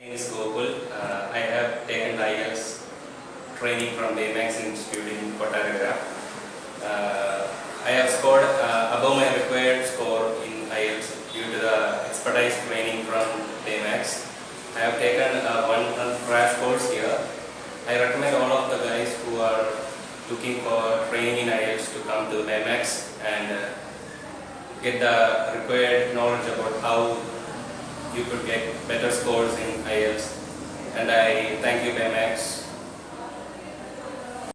name is Gokul. Uh, I have taken IELTS training from Baymax Institute in Kottagara. Uh, I have scored uh, above my required score in IELTS due to the expertise training from Baymax. I have taken uh, one crash course here. I recommend all of the guys who are looking for training in IELTS to come to Baymax and uh, get the required knowledge about how you could get better scores in And I thank you Baymax